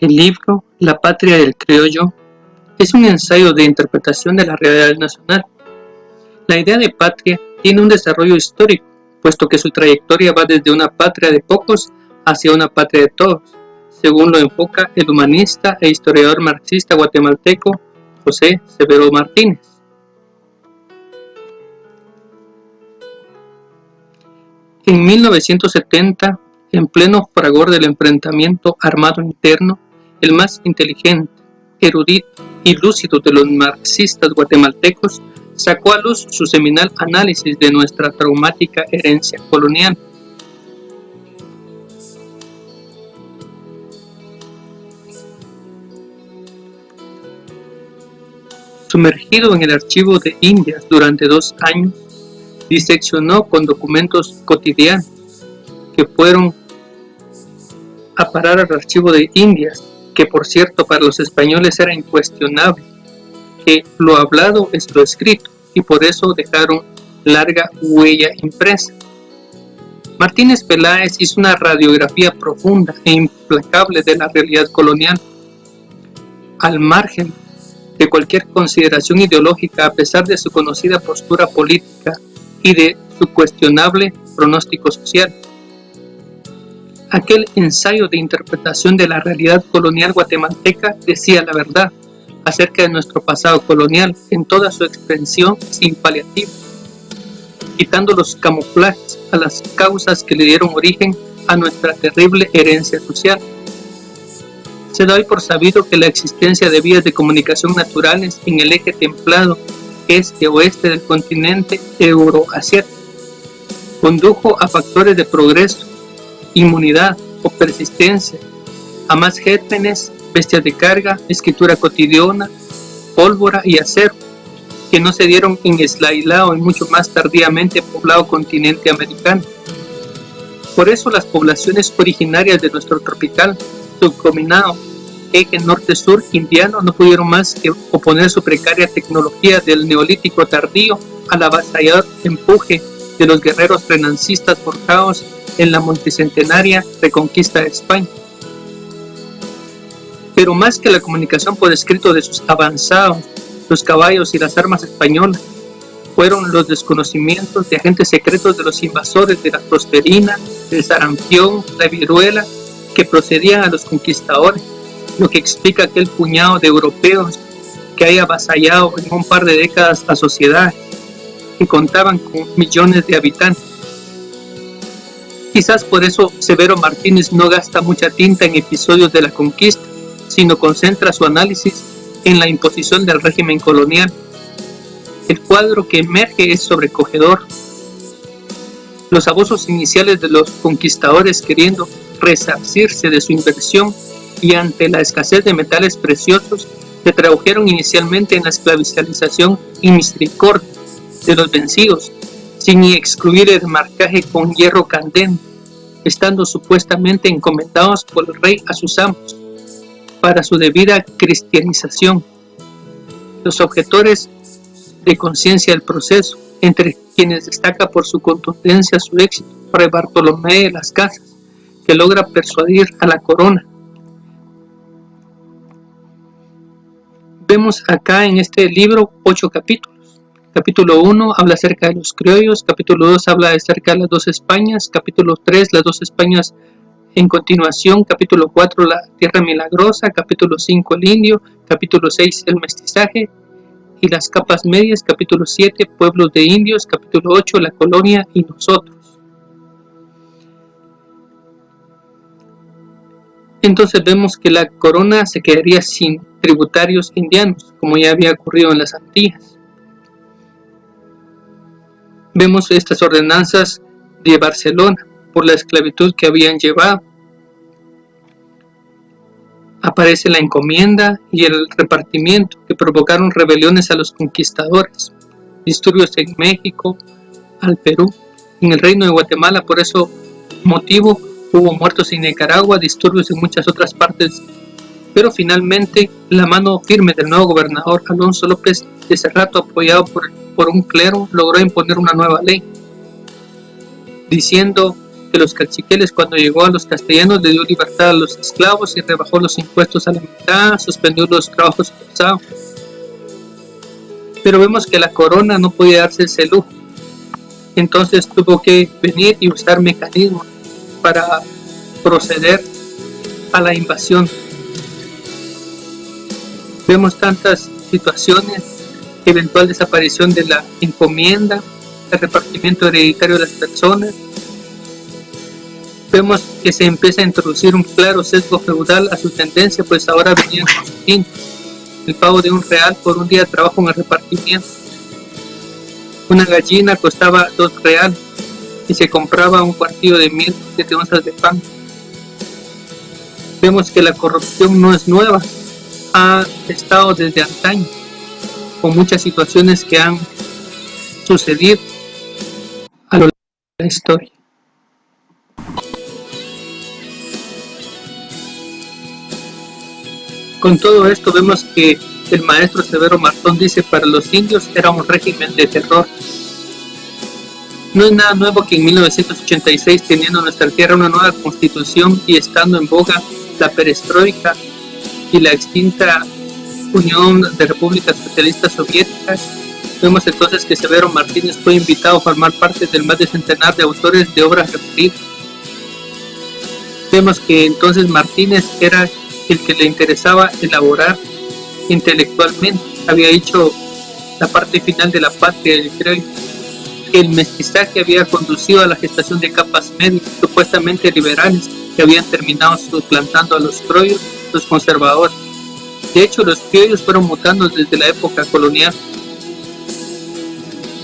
El libro La patria del criollo es un ensayo de interpretación de la realidad nacional. La idea de patria tiene un desarrollo histórico, puesto que su trayectoria va desde una patria de pocos hacia una patria de todos, según lo enfoca el humanista e historiador marxista guatemalteco José Severo Martínez. En 1970, en pleno fragor del enfrentamiento armado interno, el más inteligente, erudito y lúcido de los marxistas guatemaltecos, sacó a luz su seminal análisis de nuestra traumática herencia colonial. Sumergido en el archivo de Indias durante dos años, diseccionó con documentos cotidianos que fueron a parar al archivo de Indias, que por cierto para los españoles era incuestionable, que lo hablado es lo escrito, y por eso dejaron larga huella impresa. Martínez Peláez hizo una radiografía profunda e implacable de la realidad colonial, al margen de cualquier consideración ideológica a pesar de su conocida postura política y de su cuestionable pronóstico social. Aquel ensayo de interpretación de la realidad colonial guatemalteca decía la verdad acerca de nuestro pasado colonial en toda su extensión sin paliativo, quitando los camuflajes a las causas que le dieron origen a nuestra terrible herencia social. Se da hoy por sabido que la existencia de vías de comunicación naturales en el eje templado este-oeste del continente euroasiático. Condujo a factores de progreso, inmunidad o persistencia, a más gérmenes, bestias de carga, escritura cotidiana, pólvora y acero, que no se dieron en Eslailao y mucho más tardíamente poblado continente americano. Por eso las poblaciones originarias de nuestro tropical subcombinado eje norte-sur indiano no pudieron más que oponer su precaria tecnología del neolítico tardío al avasallador empuje de los guerreros renancistas forjados en la multicentenaria reconquista de España. Pero más que la comunicación por escrito de sus avanzados, los caballos y las armas españolas, fueron los desconocimientos de agentes secretos de los invasores de la prosperina, del sarampión, la viruela, que procedían a los conquistadores lo que explica aquel puñado de europeos que haya avasallado en un par de décadas a sociedades que contaban con millones de habitantes. Quizás por eso Severo Martínez no gasta mucha tinta en episodios de la conquista, sino concentra su análisis en la imposición del régimen colonial. El cuadro que emerge es sobrecogedor. Los abusos iniciales de los conquistadores queriendo resarcirse de su inversión y ante la escasez de metales preciosos se tradujeron inicialmente en la esclavización y misericordia de los vencidos, sin excluir el marcaje con hierro candente, estando supuestamente encomendados por el rey a sus amos para su debida cristianización. Los objetores de conciencia del proceso, entre quienes destaca por su contundencia su éxito, Fray Bartolomé de las Casas, que logra persuadir a la corona Vemos acá en este libro ocho capítulos. Capítulo 1 habla acerca de los criollos, capítulo 2 habla acerca de las dos Españas, capítulo 3 las dos Españas en continuación, capítulo 4 la tierra milagrosa, capítulo 5 el indio, capítulo 6 el mestizaje y las capas medias, capítulo 7 pueblos de indios, capítulo 8 la colonia y nosotros. Entonces vemos que la corona se quedaría sin tributarios indianos, como ya había ocurrido en las Antillas. Vemos estas ordenanzas de Barcelona por la esclavitud que habían llevado. Aparece la encomienda y el repartimiento que provocaron rebeliones a los conquistadores, disturbios en México, al Perú, en el reino de Guatemala, por eso motivo hubo muertos en Nicaragua, disturbios en muchas otras partes. Pero finalmente la mano firme del nuevo gobernador Alonso López de Cerrato, apoyado por, por un clero, logró imponer una nueva ley, diciendo que los caciqueles cuando llegó a los castellanos le dio libertad a los esclavos y rebajó los impuestos a la mitad, suspendió los trabajos forzados. Pero vemos que la corona no podía darse ese lujo. Entonces tuvo que venir y usar mecanismos para proceder a la invasión. Vemos tantas situaciones, eventual desaparición de la encomienda, el repartimiento hereditario de las personas. Vemos que se empieza a introducir un claro sesgo feudal a su tendencia, pues ahora venían con su el pago de un real por un día de trabajo en el repartimiento. Una gallina costaba dos reales y se compraba un cuartillo de mil siete onzas de pan. Vemos que la corrupción no es nueva, ha estado desde antaño, con muchas situaciones que han sucedido a lo largo de la historia. Con todo esto vemos que el maestro Severo Martón dice para los indios era un régimen de terror. No es nada nuevo que en 1986 teniendo nuestra tierra una nueva constitución y estando en boga la perestroika y la extinta Unión de Repúblicas Socialistas Soviéticas, vemos entonces que Severo Martínez fue invitado a formar parte del más de centenar de autores de obras referidas. Vemos que entonces Martínez era el que le interesaba elaborar intelectualmente. Había hecho la parte final de la patria del creo el mestizaje había conducido a la gestación de capas médicas supuestamente liberales que habían terminado suplantando a los troyos, los conservadores. De hecho, los criollos fueron mutando desde la época colonial,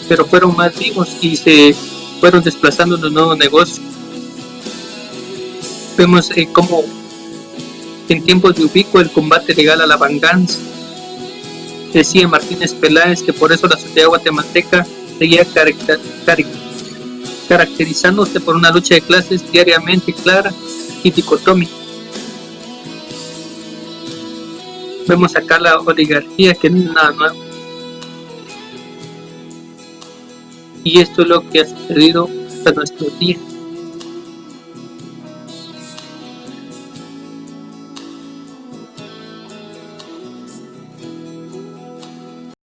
pero fueron más vivos y se fueron desplazando en los nuevos negocios. Vemos eh, cómo en tiempos de ubico el combate legal a la venganza. Decía Martínez Peláez que por eso la sociedad guatemalteca seguía caracterizándose por una lucha de clases diariamente clara y dicotómica. Vemos acá la oligarquía que no es nada nuevo. Y esto es lo que ha sucedido hasta nuestros días.